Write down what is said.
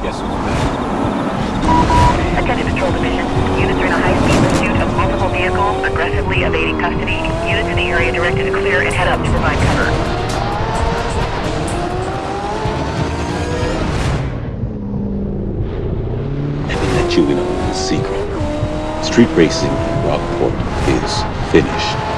Yes, sir. Attention Patrol Division. Units are in a high-speed pursuit of multiple vehicles, aggressively evading custody. Units in the area directed to clear and head up to provide cover. Let you in on a secret. Street racing in Rockport is finished.